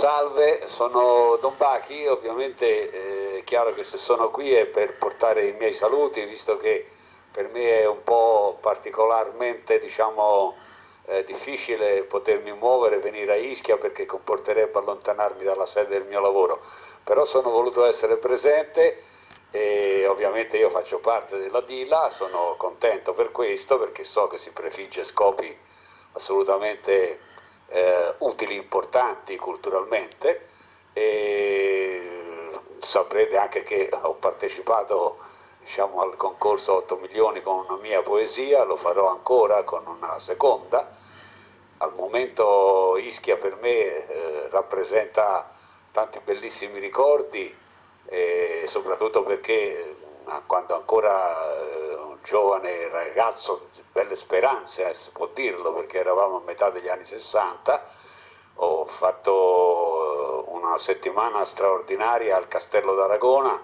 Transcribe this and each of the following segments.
salve, sono Don Bachi, ovviamente eh, è chiaro che se sono qui è per portare i miei saluti, visto che per me è un po' particolarmente diciamo, eh, difficile potermi muovere, venire a Ischia perché comporterebbe allontanarmi dalla sede del mio lavoro, però sono voluto essere presente e ovviamente io faccio parte della DILA, sono contento per questo perché so che si prefigge scopi assolutamente eh, utili, importanti culturalmente e saprete anche che ho partecipato diciamo, al concorso 8 milioni con una mia poesia, lo farò ancora con una seconda. Al momento Ischia per me eh, rappresenta tanti bellissimi ricordi e soprattutto perché eh, quando ancora eh, giovane ragazzo, belle speranze, eh, si può dirlo, perché eravamo a metà degli anni 60, ho fatto una settimana straordinaria al Castello d'Aragona,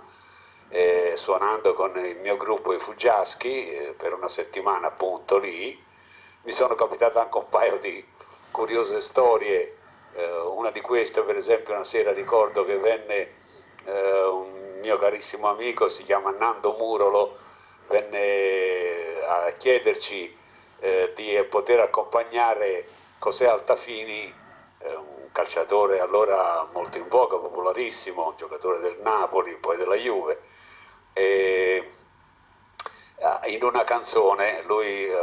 eh, suonando con il mio gruppo i Fuggiaschi eh, per una settimana appunto lì. Mi sono capitate anche un paio di curiose storie, eh, una di queste per esempio una sera ricordo che venne eh, un mio carissimo amico, si chiama Nando Murolo, venne a chiederci eh, di poter accompagnare José Altafini, eh, un calciatore allora molto in voga, popolarissimo, un giocatore del Napoli, poi della Juve. E, ah, in una canzone lui eh,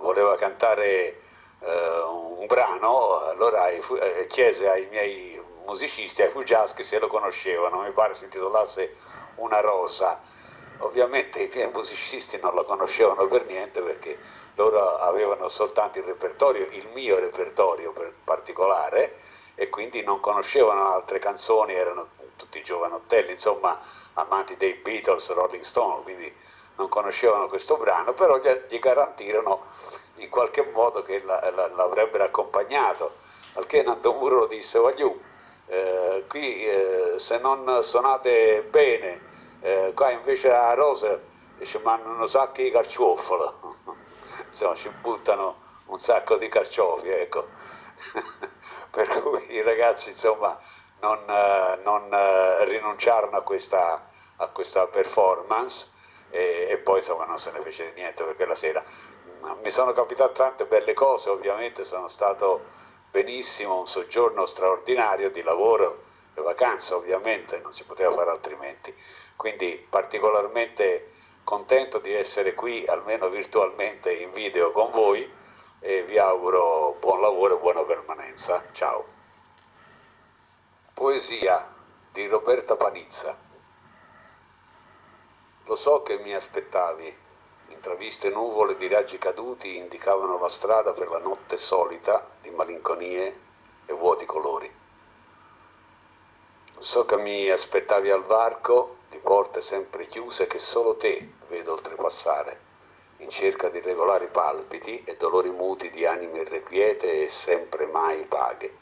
voleva cantare eh, un brano, allora eh, chiese ai miei musicisti, ai Fuggiaschi se lo conoscevano, mi pare si intitolasse Una rosa. Ovviamente i miei musicisti non lo conoscevano per niente perché loro avevano soltanto il repertorio, il mio repertorio particolare e quindi non conoscevano altre canzoni, erano tutti giovanottelli, insomma amanti dei Beatles, Rolling Stone, quindi non conoscevano questo brano, però gli garantirono in qualche modo che l'avrebbero accompagnato, al che Nando Muro disse, voglio eh, qui eh, se non suonate bene, eh, qua invece a Rosa ci mandano un sacco di carciofalo, insomma ci buttano un sacco di carciofi, ecco. per cui i ragazzi insomma non, eh, non eh, rinunciarono a questa, a questa performance e, e, poi insomma non se ne fece niente perché la sera mi sono capitate tante belle cose, ovviamente sono stato benissimo un soggiorno straordinario di lavoro e vacanza ovviamente, non si poteva fare altrimenti, quindi particolarmente contento di essere qui almeno virtualmente in video con voi e vi auguro buon lavoro e buona permanenza. Ciao. Poesia di Roberta Panizza. Lo so che mi aspettavi, intraviste nuvole di raggi caduti indicavano la strada per la notte solita di malinconie e vuoti colori. So che mi aspettavi al varco di porte sempre chiuse che solo te vedo oltrepassare, in cerca di regolari palpiti e dolori muti di anime irrequiete e sempre mai vaghe.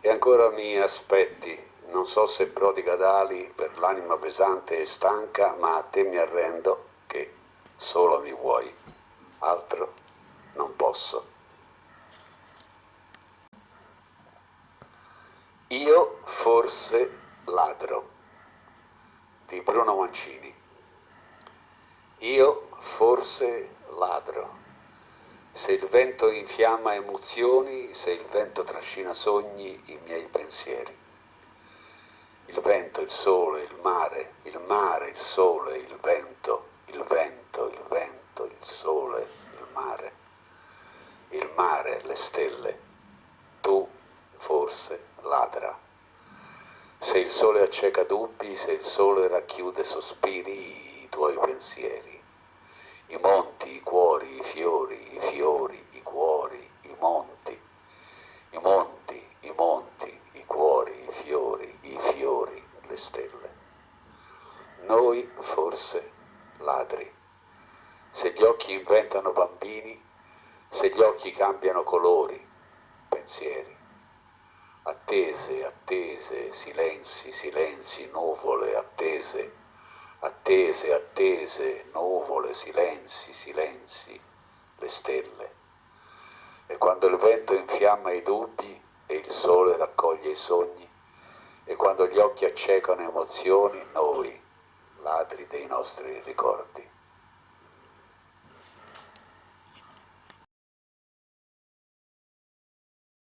E ancora mi aspetti, non so se prodiga d'ali per l'anima pesante e stanca, ma a te mi arrendo che solo mi vuoi, altro non posso. Io forse ladro di Bruno Mancini. Io forse ladro. Se il vento infiamma emozioni, se il vento trascina sogni, i miei pensieri. Il vento, il sole, il mare, il mare, il sole, il vento, il vento, il vento, il sole, il mare, il mare, le stelle, tu forse ladra. Se il sole acceca dubbi, se il sole racchiude sospiri, i tuoi pensieri, i monti, i cuori, i fiori, i fiori, i cuori, i monti, i monti, i monti, i cuori, i fiori, i fiori, le stelle. Noi forse ladri. Se gli occhi inventano bambini, se gli occhi cambiano colori, pensieri. Attese, attese, silenzi, silenzi, nuvole, attese, attese, attese, nuvole, silenzi, silenzi, le stelle. E quando il vento infiamma i dubbi, e il sole raccoglie i sogni e quando gli occhi accecano emozioni, noi, ladri dei nostri ricordi.